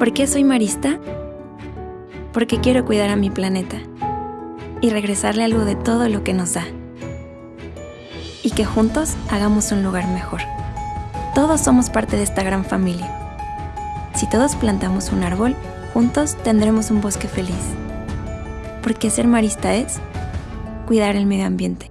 ¿Por qué soy marista? Porque quiero cuidar a mi planeta y regresarle algo de todo lo que nos da. Y que juntos hagamos un lugar mejor. Todos somos parte de esta gran familia. Si todos plantamos un árbol, juntos tendremos un bosque feliz. Porque ser marista es cuidar el medio ambiente.